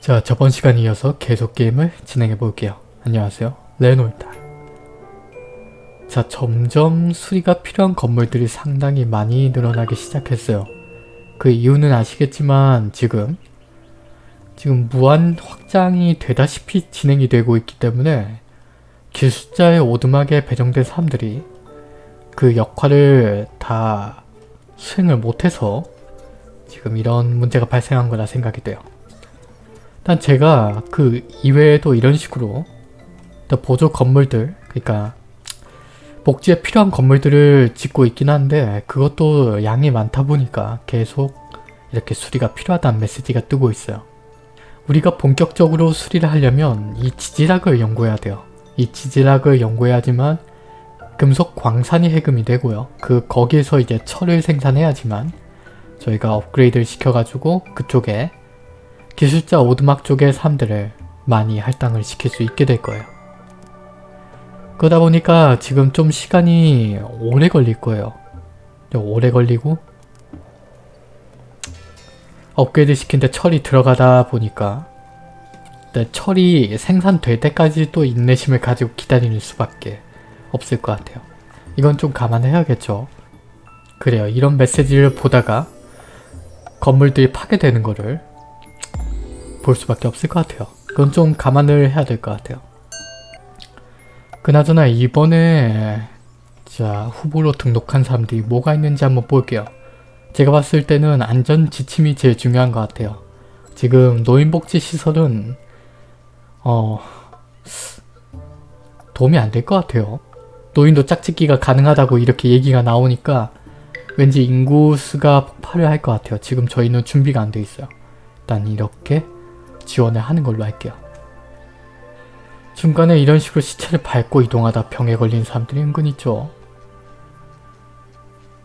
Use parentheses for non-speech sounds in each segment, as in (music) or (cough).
자 저번 시간에 이어서 계속 게임을 진행해 볼게요. 안녕하세요 레노입니다. 자 점점 수리가 필요한 건물들이 상당히 많이 늘어나기 시작했어요. 그 이유는 아시겠지만 지금 지금 무한 확장이 되다시피 진행이 되고 있기 때문에 기술자의 오두막에 배정된 사람들이 그 역할을 다 수행을 못해서 지금 이런 문제가 발생한 거라 생각이 돼요. 일단 제가 그 이외에도 이런 식으로 보조 건물들 그러니까 복지에 필요한 건물들을 짓고 있긴 한데 그것도 양이 많다 보니까 계속 이렇게 수리가 필요하다는 메시지가 뜨고 있어요. 우리가 본격적으로 수리를 하려면 이 지질학을 연구해야 돼요. 이 지질학을 연구해야지만 금속 광산이 해금이 되고요. 그 거기에서 이제 철을 생산해야지만 저희가 업그레이드를 시켜가지고 그쪽에 기술자 오두막 쪽의 사람들을 많이 할당을 시킬 수 있게 될 거예요. 그러다 보니까 지금 좀 시간이 오래 걸릴 거예요. 오래 걸리고 업그레이드 시킨데 철이 들어가다 보니까 철이 생산될 때까지 또 인내심을 가지고 기다리는 수밖에 없을 것 같아요. 이건 좀 감안해야겠죠. 그래요. 이런 메시지를 보다가 건물들이 파괴되는 거를 볼 수밖에 없을 것 같아요. 그건 좀 감안을 해야 될 것 같아요. 그나저나 이번에 자 후보로 등록한 사람들이 뭐가 있는지 한번 볼게요. 제가 봤을 때는 안전 지침이 제일 중요한 것 같아요. 지금 노인복지시설은 어 도움이 안 될 것 같아요. 노인도 짝짓기가 가능하다고 이렇게 얘기가 나오니까 왠지 인구수가 폭발을 할 것 같아요. 지금 저희는 준비가 안 돼 있어요. 일단 이렇게 지원을 하는 걸로 할게요. 중간에 이런 식으로 시체를 밟고 이동하다 병에 걸린 사람들이 은근 있죠.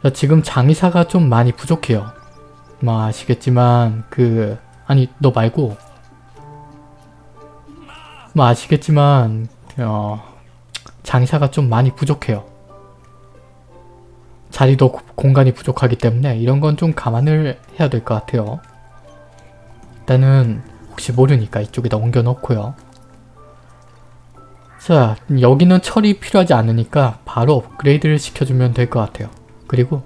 자, 지금 장의사가 좀 많이 부족해요. 뭐 아시겠지만 그 아니 너 말고 뭐 아시겠지만 어, 장의사가 좀 많이 부족해요. 자리도 공간이 부족하기 때문에 이런 건 좀 감안을 해야 될 것 같아요. 일단은 혹시 모르니까 이쪽에다 옮겨 놓고요. 자 여기는 철이 필요하지 않으니까 바로 업그레이드를 시켜주면 될 것 같아요. 그리고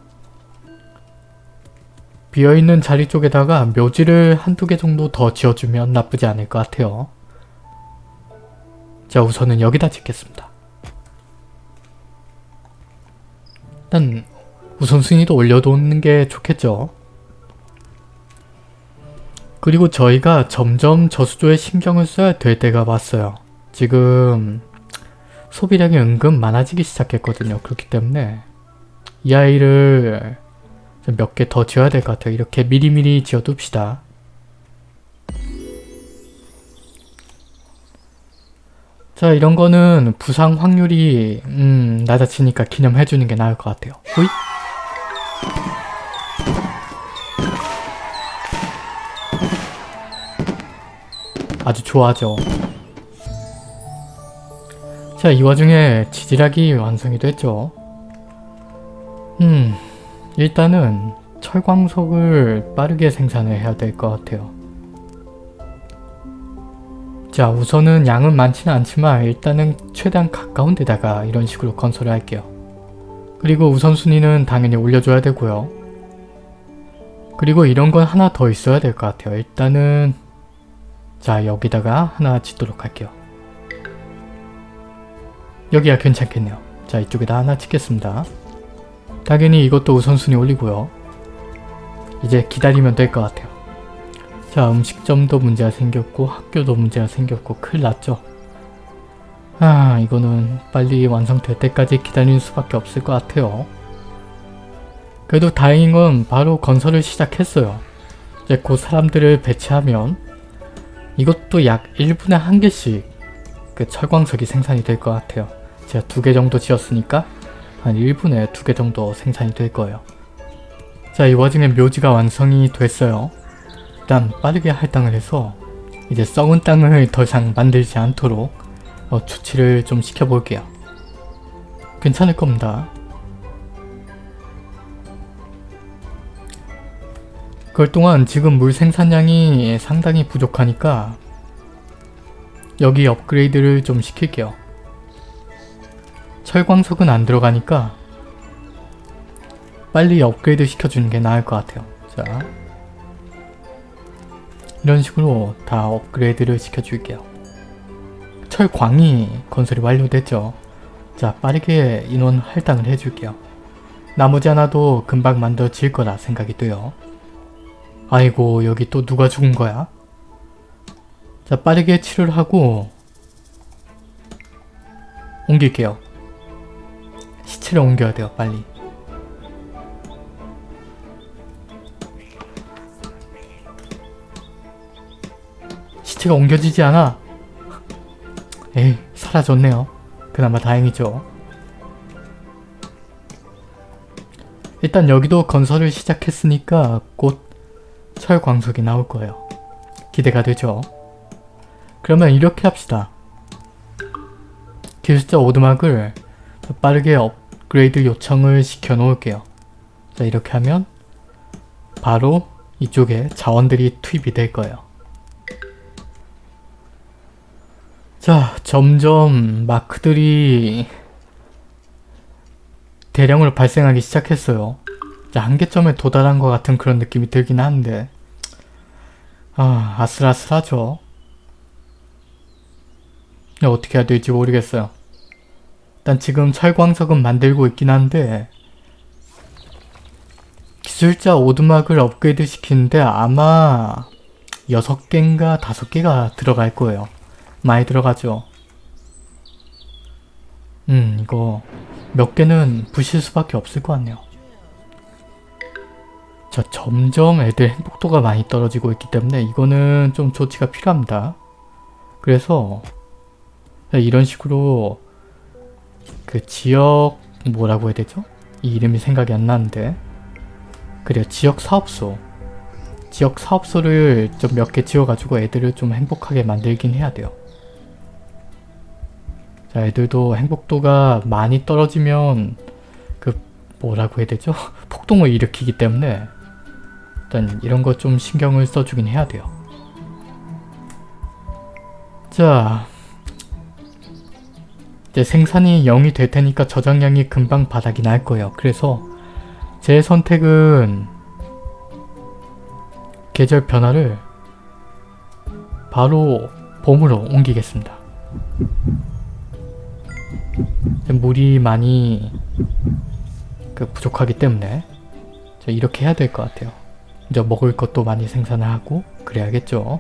비어있는 자리 쪽에다가 묘지를 한두 개 정도 더 지어주면 나쁘지 않을 것 같아요. 자 우선은 여기다 짓겠습니다. 일단 우선순위도 올려놓는 게 좋겠죠. 그리고 저희가 점점 저수조에 신경을 써야 될 때가 왔어요. 지금 소비량이 은근 많아지기 시작했거든요. 그렇기 때문에 이 아이를 몇 개 더 지어야 될 것 같아요. 이렇게 미리미리 지어둡시다. 자 이런 거는 부상 확률이 음 낮아지니까 기념해주는 게 나을 것 같아요. 호이? 아주 좋아하죠. 자, 이 와중에 지질학이 완성이 됐죠. 음, 일단은 철광석을 빠르게 생산을 해야 될 것 같아요. 자, 우선은 양은 많지는 않지만 일단은 최대한 가까운 데다가 이런 식으로 건설을 할게요. 그리고 우선순위는 당연히 올려줘야 되고요. 그리고 이런 건 하나 더 있어야 될 것 같아요. 일단은 자 여기다가 하나 짓도록 할게요. 여기야 괜찮겠네요. 자 이쪽에다 하나 짓겠습니다. 당연히 이것도 우선순위 올리고요. 이제 기다리면 될 것 같아요. 자 음식점도 문제가 생겼고 학교도 문제가 생겼고 큰일 났죠. 아 이거는 빨리 완성될 때까지 기다리는 수밖에 없을 것 같아요. 그래도 다행인 건 바로 건설을 시작했어요. 이제 곧 사람들을 배치하면 이것도 약 1분에 한 개씩 그 철광석이 생산이 될 것 같아요. 제가 두 개 정도 지었으니까 한 1분에 두 개 정도 생산이 될 거예요. 자, 이 와중에 묘지가 완성이 됐어요. 일단 빠르게 할당을 해서 이제 썩은 땅을 더 이상 만들지 않도록 어, 조치를 좀 시켜볼게요. 괜찮을 겁니다. 그럴 동안 지금 물 생산량이 상당히 부족하니까 여기 업그레이드를 좀 시킬게요. 철광석은 안 들어가니까 빨리 업그레이드 시켜주는 게 나을 것 같아요. 자 이런 식으로 다 업그레이드를 시켜줄게요. 철광이 건설이 완료됐죠. 자 빠르게 인원 할당을 해줄게요. 나머지 하나도 금방 만들어질 거라 생각이 돼요. 아이고 여기 또 누가 죽은 거야? 자 빠르게 치료를 하고 옮길게요. 시체를 옮겨야 돼요 빨리. 시체가 옮겨지지 않아. 에이 사라졌네요. 그나마 다행이죠. 일단 여기도 건설을 시작했으니까 곧 철광석이 나올 거예요. 기대가 되죠? 그러면 이렇게 합시다. 기술자 오두막을 빠르게 업그레이드 요청을 시켜 놓을게요. 자 이렇게 하면 바로 이쪽에 자원들이 투입이 될 거예요. 자 점점 마크들이 대량으로 발생하기 시작했어요. 자, 한계점에 도달한 것 같은 그런 느낌이 들긴 하는데 아, 아슬아슬하죠. 어떻게 해야 될지 모르겠어요. 일단 지금 철광석은 만들고 있긴 한데 기술자 오두막을 업그레이드 시키는데 아마 6개인가 5개가 들어갈 거예요. 많이 들어가죠. 음 이거 몇 개는 부실 수밖에 없을 것 같네요. 자 점점 애들 행복도가 많이 떨어지고 있기 때문에 이거는 좀 조치가 필요합니다. 그래서 이런 식으로 그 지역 뭐라고 해야 되죠? 이 이름이 생각이 안 나는데 그래요 지역 사업소 지역 사업소를 좀 몇 개 지어가지고 애들을 좀 행복하게 만들긴 해야 돼요. 자 애들도 행복도가 많이 떨어지면 그 뭐라고 해야 되죠? (laughs) 폭동을 일으키기 때문에 일단 이런 거좀 신경을 써주긴 해야 돼요. 자 이제 생산이 0이 될 테니까 저장량이 금방 바닥이 날 거예요. 그래서 제 선택은 계절 변화를 바로 봄으로 옮기겠습니다. 물이 많이 그 부족하기 때문에 이렇게 해야 될 것 같아요. 이제 먹을 것도 많이 생산을 하고 그래야겠죠.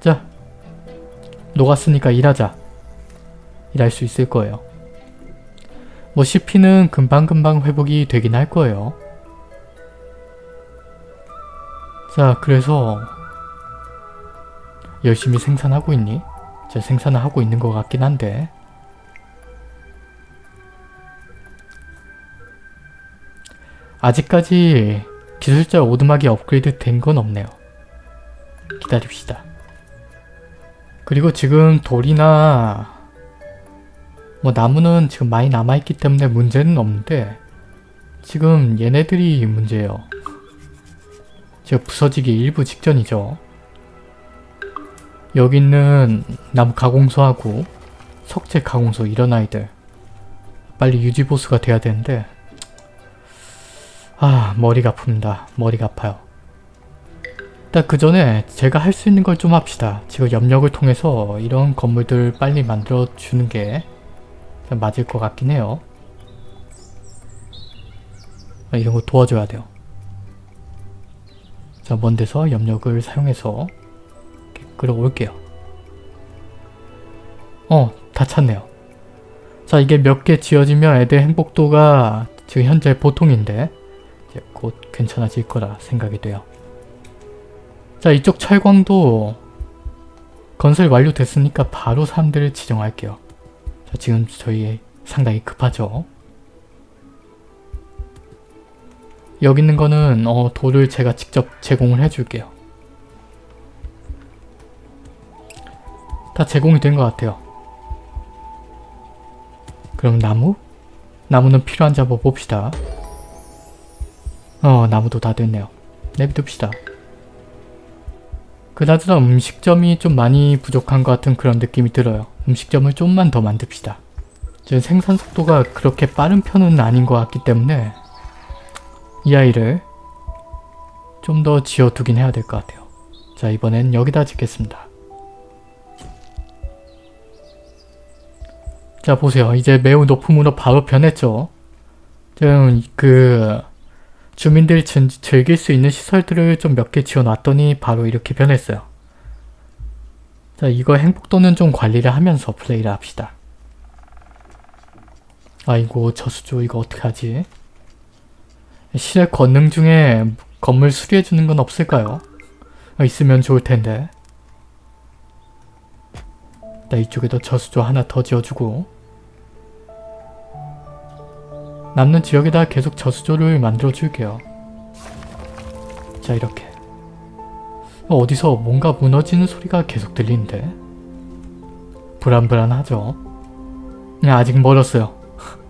자, 녹았으니까 일하자. 일할 수 있을 거예요. 뭐 CP는 금방금방 회복이 되긴 할 거예요. 자, 그래서 열심히 생산하고 있니? 자, 생산을 하고 있는 것 같긴 한데 아직까지 기술자 오두막이 업그레이드 된 건 없네요. 기다립시다. 그리고 지금 돌이나 뭐 나무는 지금 많이 남아있기 때문에 문제는 없는데 지금 얘네들이 문제예요. 지금 부서지기 일부 직전이죠. 여기 있는 나무 가공소하고 석재 가공소 이런 아이들 빨리 유지보수가 돼야 되는데 아 머리가 아픕니다. 머리가 아파요. 일단 그 전에 제가 할 수 있는 걸 좀 합시다. 지금 염력을 통해서 이런 건물들 빨리 만들어 주는 게 맞을 것 같긴 해요. 아, 이런 거 도와줘야 돼요. 자, 먼 데서 염력을 사용해서 끌어올게요. 어, 다 찼네요. 자, 이게 몇 개 지어지면 애들 행복도가 지금 현재 보통인데 곧 괜찮아질 거라 생각이 돼요. 자, 이쪽 철광도 건설 완료됐으니까 바로 사람들을 지정할게요. 자, 지금 저희 상당히 급하죠. 여기 있는 거는 어, 돌을 제가 직접 제공을 해줄게요. 다 제공이 된 것 같아요. 그럼 나무? 나무는 필요한지 한번 봅시다. 어 나무도 다 됐네요. 내비둡시다. 그나저나 음식점이 좀 많이 부족한 것 같은 그런 느낌이 들어요. 음식점을 좀만 더 만듭시다. 지금 생산 속도가 그렇게 빠른 편은 아닌 것 같기 때문에 이 아이를 좀 더 지어두긴 해야 될 것 같아요. 자 이번엔 여기다 짓겠습니다. 자 보세요. 이제 매우 높음으로 바로 변했죠. 지금 그 주민들이 즐- 즐길 수 있는 시설들을 좀 몇 개 지어놨더니 바로 이렇게 변했어요. 자 이거 행복도는 좀 관리를 하면서 플레이를 합시다. 아이고 저수조 이거 어떡하지? 실내 권능 중에 건물 수리해주는 건 없을까요? 어, 있으면 좋을 텐데. 나 이쪽에도 저수조 하나 더 지어주고 남는 지역에다 계속 저수조를 만들어 줄게요. 자 이렇게 어, 어디서 뭔가 무너지는 소리가 계속 들리는데 불안불안하죠? 네, 아직 멀었어요.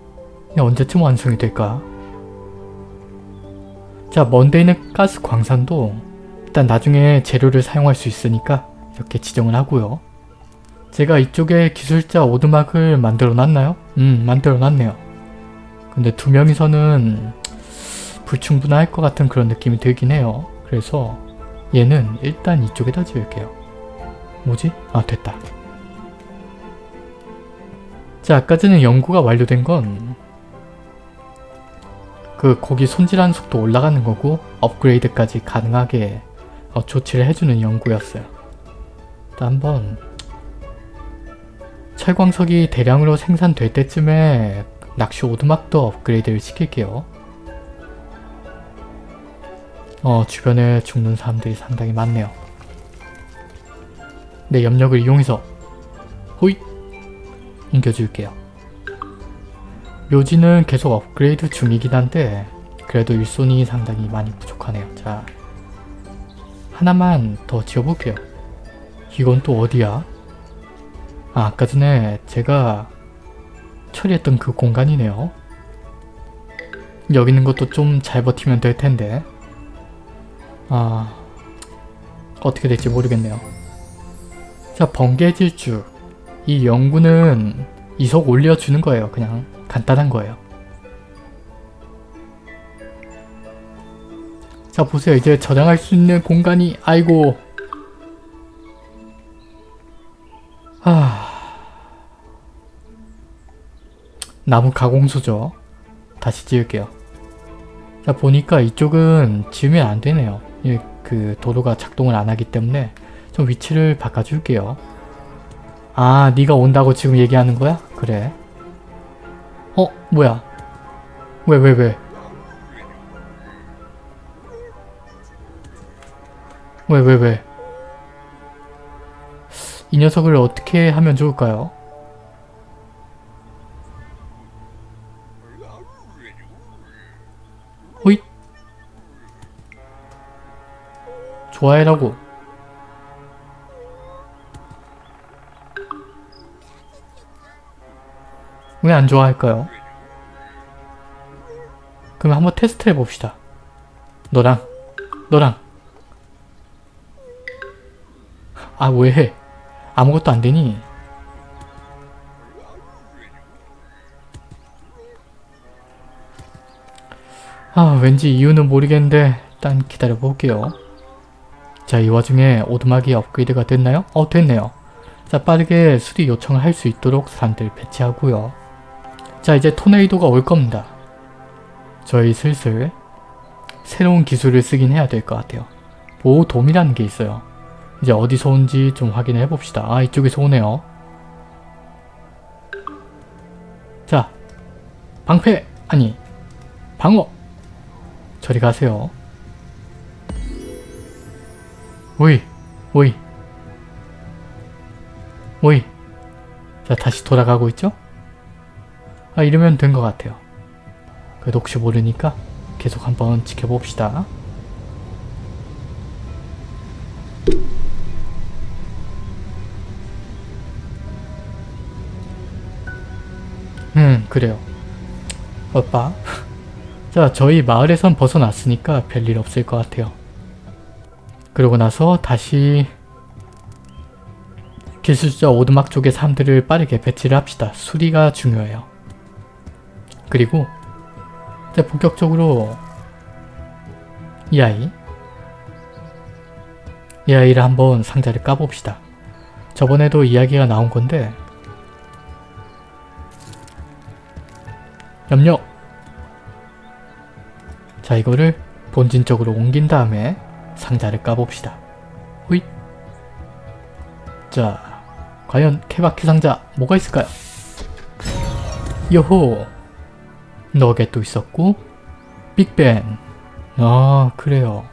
(laughs) 네, 언제쯤 완성이 될까? 자 먼데 있는 가스 광산도 일단 나중에 재료를 사용할 수 있으니까 이렇게 지정을 하고요. 제가 이쪽에 기술자 오두막을 만들어 놨나요? 음 만들어 놨네요. 근데 두 명이서는 불충분할 것 같은 그런 느낌이 들긴 해요. 그래서 얘는 일단 이쪽에다 지을게요. 뭐지? 아 됐다. 자 아까 전에 연구가 완료된 건 그 고기 손질하는 속도 올라가는 거고 업그레이드까지 가능하게 어, 조치를 해주는 연구였어요. 일단 한번 철광석이 대량으로 생산될 때쯤에 낚시 오두막도 업그레이드를 시킬게요. 어 주변에 죽는 사람들이 상당히 많네요. 내 염력을 이용해서 호잇 옮겨줄게요. 묘지는 계속 업그레이드 중이긴 한데 그래도 일손이 상당히 많이 부족하네요. 자 하나만 더 지어볼게요. 이건 또 어디야? 아 아까 전에 제가 처리했던 그 공간이네요. 여기 있는 것도 좀 잘 버티면 될 텐데 아 어떻게 될지 모르겠네요. 자 번개 질주 이 연구는 이속 올려주는 거예요. 그냥 간단한 거예요. 자 보세요. 이제 저장할 수 있는 공간이 아이고 아 나무 가공소죠. 다시 지을게요. 자 보니까 이쪽은 지으면 안 되네요. 이, 그 도로가 작동을 안 하기 때문에 좀 위치를 바꿔줄게요. 아 네가 온다고 지금 얘기하는 거야? 그래. 어? 뭐야? 왜 왜, 왜? 왜 왜, 왜? 이 녀석을 어떻게 하면 좋을까요? 좋아해라고 왜 안 좋아할까요? 그럼 한번 테스트 해봅시다 너랑 너랑 아 왜? 아무것도 안 되니? 아 왠지 이유는 모르겠는데 일단 기다려 볼게요. 자 이 와중에 오두막이 업그레이드가 됐나요? 어 됐네요. 자 빠르게 수리 요청을 할 수 있도록 사람들 배치하고요. 자 이제 토네이도가 올 겁니다. 저희 슬슬 새로운 기술을 쓰긴 해야 될 것 같아요. 보호돔이라는 게 있어요. 이제 어디서 온지 좀 확인해 봅시다. 아 이쪽에서 오네요. 자 방패 아니 방어 저리 가세요. 오이 오이 오이 자 다시 돌아가고 있죠? 아 이러면 된 것 같아요. 그래도 혹시 모르니까 계속 한번 지켜봅시다. 음 그래요. 오빠 (laughs) 자 저희 마을에선 벗어났으니까 별일 없을 것 같아요. 그러고 나서 다시 기술자 오두막 쪽의 사람들을 빠르게 배치를 합시다. 수리가 중요해요. 그리고 이제 본격적으로 이 아이 이 아이를 한번 상자를 까봅시다. 저번에도 이야기가 나온 건데 염려 자 이거를 본진 쪽으로 옮긴 다음에 상자를 까봅시다. 호잇 자 과연 케바케 상자 뭐가 있을까요? 요호 너겟도 있었고 빅벤. 아 그래요.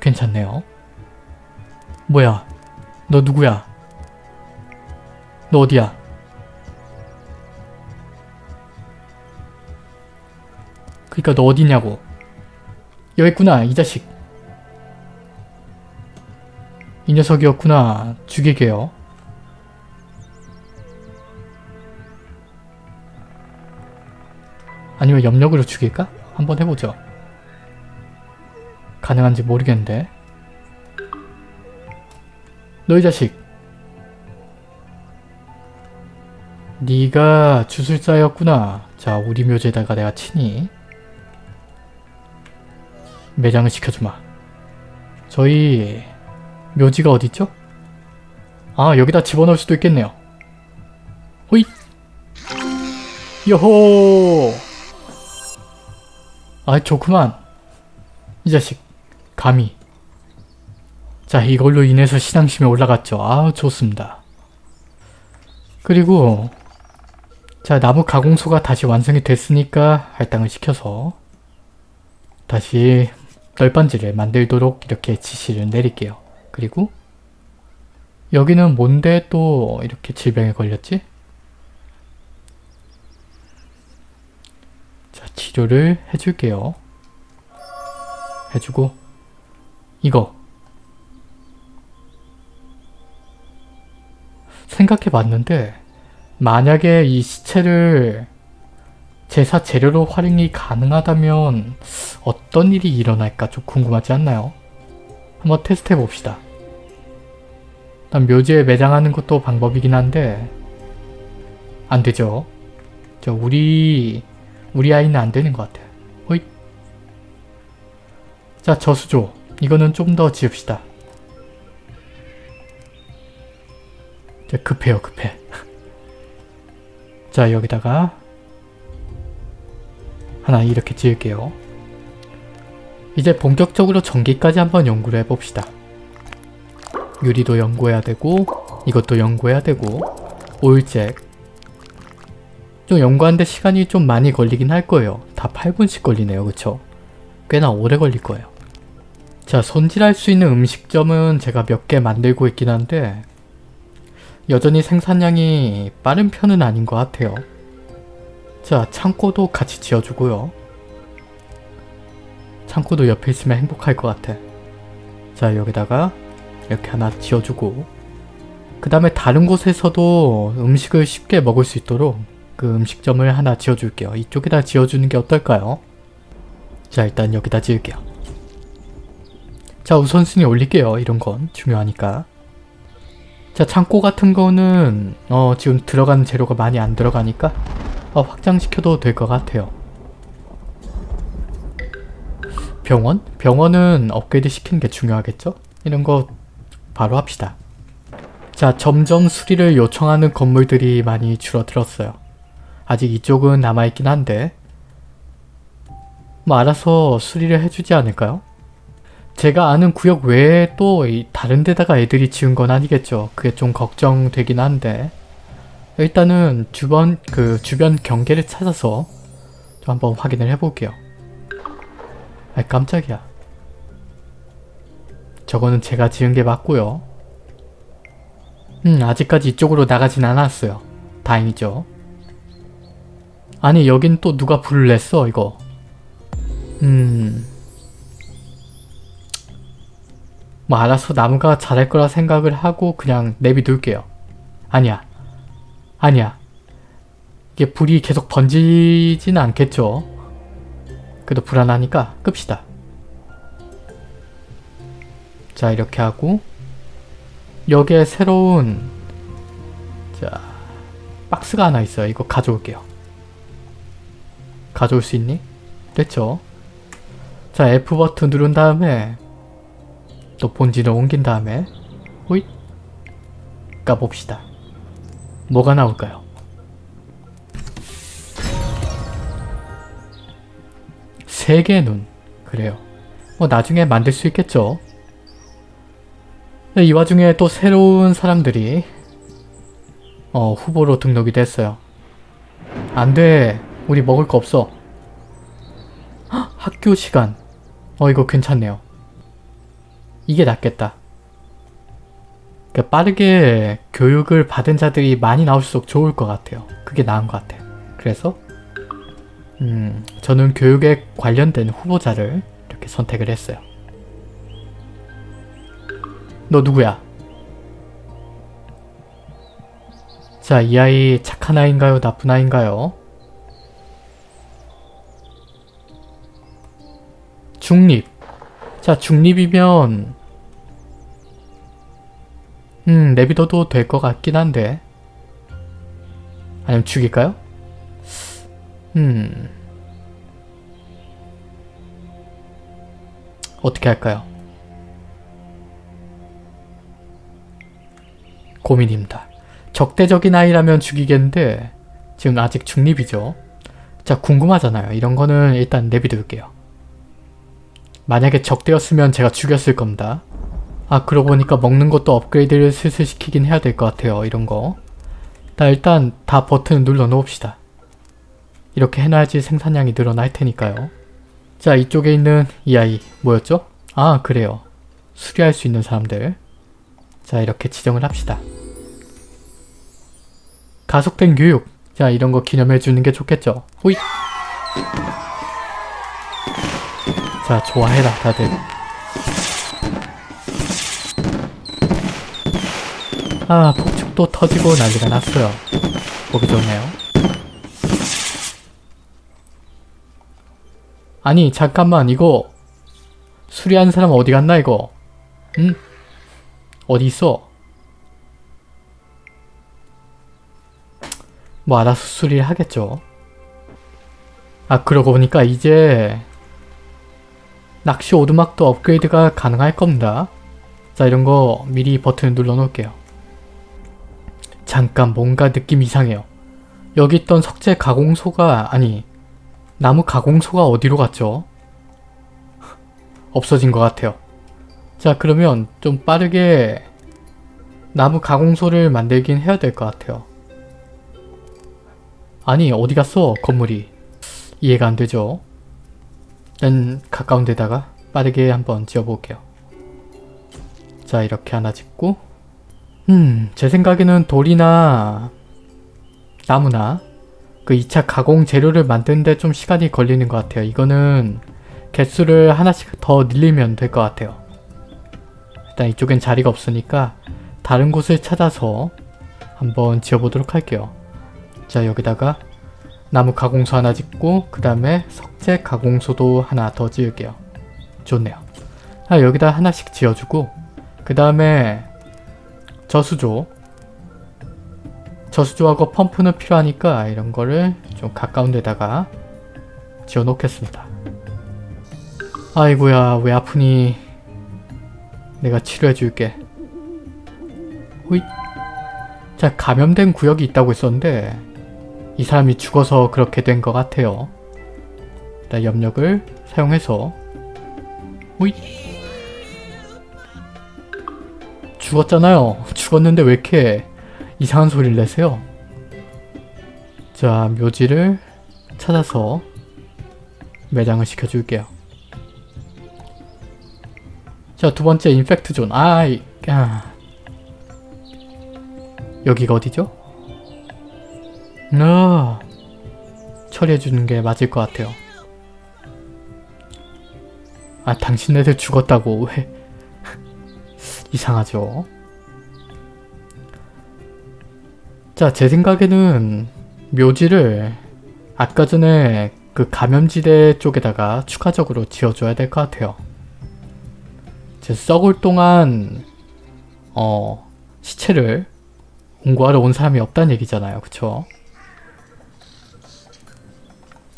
괜찮네요. 뭐야? 너 누구야? 너 어디야? 그니까 너 어디냐고. 여기 있구나 이 자식 이 녀석이었구나. 죽이게요. 아니면 염력으로 죽일까? 한번 해보죠. 가능한지 모르겠는데. 너이 자식. 네가 주술사였구나. 자 우리 묘지에다가 내가 친히 매장을 시켜주마. 저희 묘지가 어디있죠? 아 여기다 집어넣을 수도 있겠네요. 호잇! 요호! 아 좋구만. 이 자식 감히. 자 이걸로 인해서 신앙심이 올라갔죠. 아 좋습니다. 그리고 자 나무 가공소가 다시 완성이 됐으니까 할당을 시켜서 다시 널빤지를 만들도록 이렇게 지시를 내릴게요 그리고 여기는 뭔데 또 이렇게 질병에 걸렸지? 자 치료를 해줄게요 해주고 이거 생각해봤는데 만약에 이 시체를 제사 재료로 활용이 가능하다면 어떤 일이 일어날까 좀 궁금하지 않나요? 한번 테스트 해봅시다. 일단 묘지에 매장하는 것도 방법이긴 한데 안 되죠. 저 우리 우리 아이는 안 되는 것 같아요. 호잇 자 저수조 이거는 좀 더 지읍시다. 급해요 급해. (laughs) 자 여기다가 하나 이렇게 지을게요. 이제 본격적으로 전기까지 한번 연구를 해봅시다. 유리도 연구해야 되고 이것도 연구해야 되고 오일잭 좀 연구하는데 시간이 좀 많이 걸리긴 할 거예요. 다 8분씩 걸리네요. 그쵸? 꽤나 오래 걸릴 거예요. 자 손질할 수 있는 음식점은 제가 몇 개 만들고 있긴 한데 여전히 생산량이 빠른 편은 아닌 것 같아요. 자 창고도 같이 지어주고요. 창고도 옆에 있으면 행복할 것 같아. 자 여기다가 이렇게 하나 지어주고 그 다음에 다른 곳에서도 음식을 쉽게 먹을 수 있도록 그 음식점을 하나 지어줄게요. 이쪽에다 지어주는 게 어떨까요? 자 일단 여기다 지을게요. 자 우선순위 올릴게요. 이런 건 중요하니까. 자 창고 같은 거는 어 지금 들어가는 재료가 많이 안 들어가니까 어, 확장시켜도 될 것 같아요. 병원? 병원은 업그레이드 시키는 게 중요하겠죠? 이런 거 바로 합시다. 자 점점 수리를 요청하는 건물들이 많이 줄어들었어요. 아직 이쪽은 남아있긴 한데 뭐 알아서 수리를 해주지 않을까요? 제가 아는 구역 외에 또 다른 데다가 애들이 지은 건 아니겠죠. 그게 좀 걱정되긴 한데 일단은 주변 그 주변 경계를 찾아서 좀 한번 확인을 해볼게요. 아 깜짝이야. 저거는 제가 지은 게 맞고요. 음 아직까지 이쪽으로 나가진 않았어요. 다행이죠. 아니 여긴 또 누가 불을 냈어 이거. 음... 뭐 알아서 나무가 잘할 거라 생각을 하고 그냥 내비둘게요. 아니야. 아니야. 이게 불이 계속 번지지는 않겠죠. 그래도 불안하니까 끕시다. 자 이렇게 하고 여기에 새로운 자 박스가 하나 있어요. 이거 가져올게요. 가져올 수 있니? 됐죠? 자 F 버튼 누른 다음에 또 본진을 옮긴 다음에 호잇 까봅시다. 뭐가 나올까요? 세 개의 눈. 그래요. 뭐 나중에 만들 수 있겠죠. 네, 이 와중에 또 새로운 사람들이 어, 후보로 등록이 됐어요. 안 돼. 우리 먹을 거 없어. 헉, 학교 시간. 어 이거 괜찮네요. 이게 낫겠다. 그러니까 빠르게 교육을 받은 자들이 많이 나올수록 좋을 것 같아요. 그게 나은 것 같아요. 그래서 음, 저는 교육에 관련된 후보자를 이렇게 선택을 했어요. 너 누구야? 자, 이 아이 착한 아이인가요? 나쁜 아이인가요? 중립. 자, 중립이면 음, 내비둬도 될 것 같긴 한데 아니면 죽일까요? 음... 어떻게 할까요? 고민입니다. 적대적인 아이라면 죽이겠는데 지금 아직 중립이죠. 자 궁금하잖아요. 이런 거는 일단 내비둘게요. 만약에 적대였으면 제가 죽였을 겁니다. 아 그러고 보니까 먹는 것도 업그레이드를 슬슬 시키긴 해야 될 것 같아요. 이런 거. 자 일단 다 버튼을 눌러 놓읍시다. 이렇게 해놔야지 생산량이 늘어날 테니까요. 자 이쪽에 있는 이 아이 뭐였죠? 아 그래요. 수리할 수 있는 사람들. 자 이렇게 지정을 합시다. 가속된 교육. 자 이런 거 기념해 주는 게 좋겠죠. 호잇. 자 좋아해라 다들. 아 폭죽도 터지고 난리가 났어요. 보기 좋네요. 아니 잠깐만 이거 수리한 사람 어디 갔나 이거? 응? 어디 있어? 뭐 알아서 수리를 하겠죠. 아 그러고 보니까 이제 낚시 오두막도 업그레이드가 가능할 겁니다. 자 이런 거 미리 버튼을 눌러 놓을게요. 잠깐 뭔가 느낌 이상해요. 여기 있던 석재 가공소가 아니 나무 가공소가 어디로 갔죠? (laughs) 없어진 것 같아요. 자 그러면 좀 빠르게 나무 가공소를 만들긴 해야 될 것 같아요. 아니 어디 갔어 건물이? 이해가 안 되죠? 일단 가까운 데다가 빠르게 한번 지어볼게요. 자 이렇게 하나 짓고. 음제 생각에는 돌이나 나무나 그 2차 가공 재료를 만드는데 좀 시간이 걸리는 것 같아요. 이거는 개수를 하나씩 더 늘리면 될 것 같아요. 일단 이쪽엔 자리가 없으니까 다른 곳을 찾아서 한번 지어보도록 할게요 자 여기다가 나무 가공소 하나 짓고 그 다음에 석재 가공소도 하나 더 지을게요. 좋네요. 아, 여기다 하나씩 지어주고 그 다음에 저수조 저수조하고 펌프는 필요하니까 이런 거를 좀 가까운 데다가 지어 놓겠습니다. 아이고야 왜 아프니 내가 치료해 줄게. 호잇 자 감염된 구역이 있다고 했었는데 이 사람이 죽어서 그렇게 된 것 같아요. 일단 염력을 사용해서 오이 죽었잖아요. 죽었는데 왜 이렇게 이상한 소리를 내세요? 자, 묘지를 찾아서 매장을 시켜줄게요. 자, 두 번째 infect zone. 아, 이, 아. 여기가 어디죠? 어, 처리해주는 게 맞을 것 같아요. 아 당신네들 죽었다고 (laughs) 왜 이상하죠? 자 제 생각에는 묘지를 아까 전에 그 감염지대 쪽에다가 추가적으로 지어줘야 될 것 같아요. 이제 썩을 동안 어 시체를 공구하러 온 사람이 없다는 얘기잖아요. 그쵸?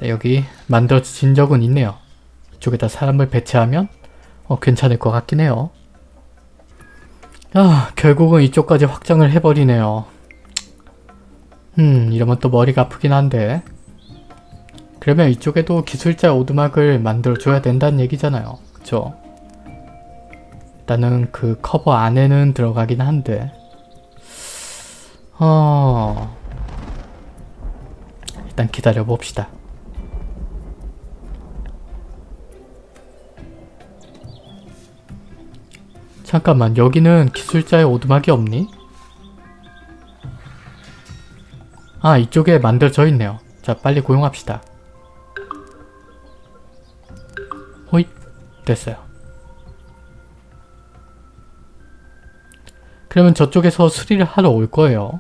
네, 여기 만들어진 적은 있네요. 이쪽에다 사람을 배치하면 어, 괜찮을 것 같긴 해요. 아, 결국은 이쪽까지 확장을 해버리네요. 음, 이러면 또 머리가 아프긴 한데 그러면 이쪽에도 기술자 오두막을 만들어줘야 된다는 얘기잖아요. 그쵸? 일단은 그 커버 안에는 들어가긴 한데 어... 일단 기다려봅시다. 잠깐만 여기는 기술자의 오두막이 없니? 아 이쪽에 만들어져 있네요. 자 빨리 고용합시다. 호잇 됐어요. 그러면 저쪽에서 수리를 하러 올 거예요.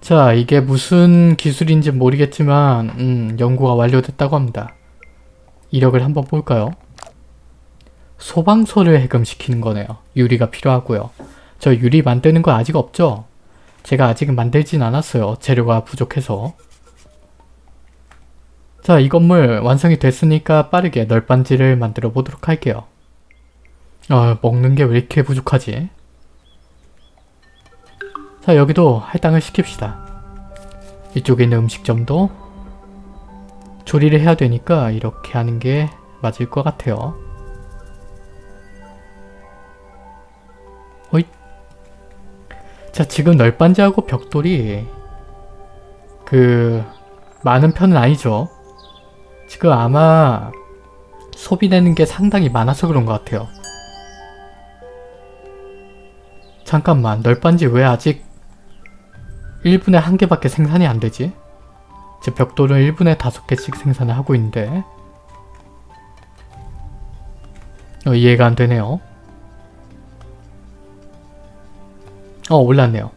자 이게 무슨 기술인지 모르겠지만 음, 연구가 완료됐다고 합니다. 이력을 한번 볼까요? 소방서를 해금시키는 거네요. 유리가 필요하고요. 저 유리 만드는 거 아직 없죠? 제가 아직은 만들진 않았어요. 재료가 부족해서. 자, 이 건물 완성이 됐으니까 빠르게 널빤지를 만들어 보도록 할게요. 아, 먹는 게 왜 이렇게 부족하지? 자, 여기도 할당을 시킵시다. 이쪽에 있는 음식점도 조리를 해야 되니까 이렇게 하는 게 맞을 것 같아요. 호잇. 자, 지금 널빤지하고 벽돌이 그 많은 편은 아니죠. 지금 아마 소비되는 게 상당히 많아서 그런 것 같아요. 잠깐만, 널빤지 왜 아직 1분에 한 개밖에 생산이 안 되지? 제 벽돌은 1분에 5개씩 생산을 하고 있는데 어, 이해가 안 되네요. 어 올랐네요.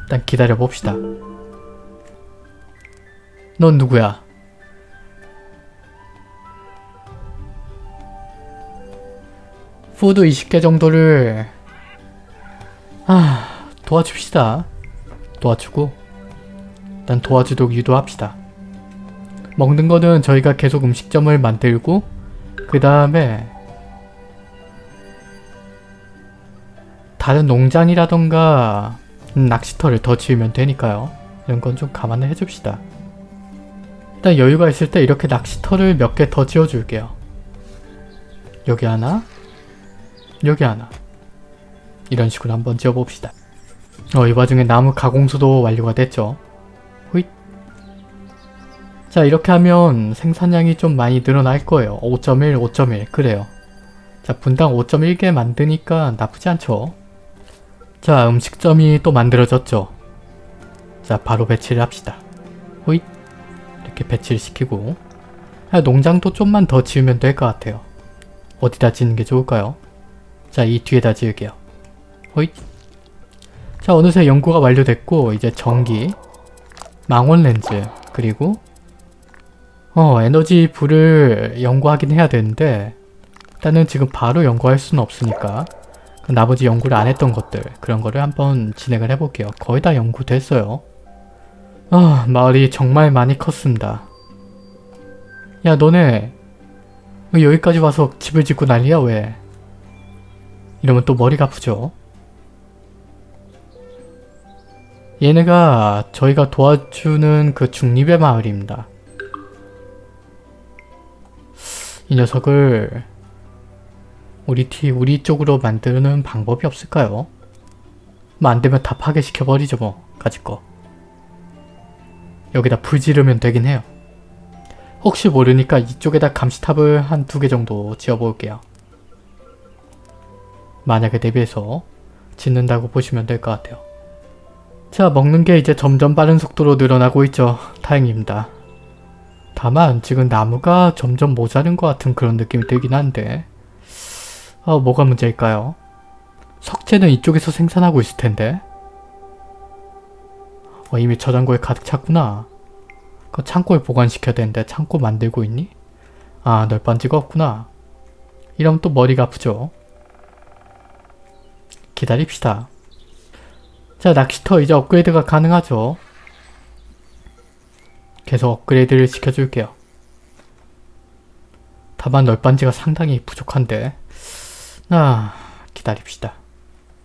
일단 기다려 봅시다. 넌 누구야? 푸드 20개 정도를 아 도와줍시다. 도와주고 일단 도와주도록 유도합시다. 먹는 거는 저희가 계속 음식점을 만들고 그 다음에 다른 농장이라던가 낚시터를 더 지으면 되니까요. 이런 건 좀 감안을 해줍시다. 일단 여유가 있을 때 이렇게 낚시터를 몇 개 더 지어줄게요. 여기 하나 여기 하나 이런 식으로 한번 지어봅시다. 어, 이 와중에 나무 가공수도 완료가 됐죠. 자 이렇게 하면 생산량이 좀 많이 늘어날 거예요. 5.1, 5.1 그래요. 자 분당 5.1개 만드니까 나쁘지 않죠. 자 음식점이 또 만들어졌죠. 자 바로 배치를 합시다. 호잇. 이렇게 배치를 시키고 아, 농장도 좀만 더 지으면 될 것 같아요. 어디다 짓는 게 좋을까요? 자 이 뒤에다 지을게요. 호잇. 자 어느새 연구가 완료됐고 이제 전기 망원 렌즈 그리고 어 에너지 불을 연구하긴 해야 되는데 일단은 지금 바로 연구할 수는 없으니까 그 나머지 연구를 안 했던 것들 그런 거를 한번 진행을 해볼게요. 거의 다 연구됐어요. 아 마을이 정말 많이 컸습니다. 야 너네 왜 여기까지 와서 집을 짓고 난리야 왜? 이러면 또 머리가 아프죠? 얘네가 저희가 도와주는 그 중립의 마을입니다. 이 녀석을 우리 팀, 우리 쪽으로 만드는 방법이 없을까요? 뭐 안되면 다 파괴시켜버리죠 뭐 가지거 여기다 불 지르면 되긴 해요. 혹시 모르니까 이쪽에다 감시탑을 한 두 개 정도 지어볼게요. 만약에 대비해서 짓는다고 보시면 될 것 같아요. 자 먹는 게 이제 점점 빠른 속도로 늘어나고 있죠. 다행입니다. 다만 지금 나무가 점점 모자른 것 같은 그런 느낌이 들긴 한데 아 뭐가 문제일까요? 석재는 이쪽에서 생산하고 있을 텐데 어, 이미 저장고에 가득 찼구나. 그 창고에 보관시켜야 되는데 창고 만들고 있니? 아 널빤지가 없구나. 이러면 또 머리가 아프죠. 기다립시다. 자 낚시터 이제 업그레이드가 가능하죠. 계속 업그레이드를 시켜줄게요. 다만 널빤지가 상당히 부족한데 아 기다립시다.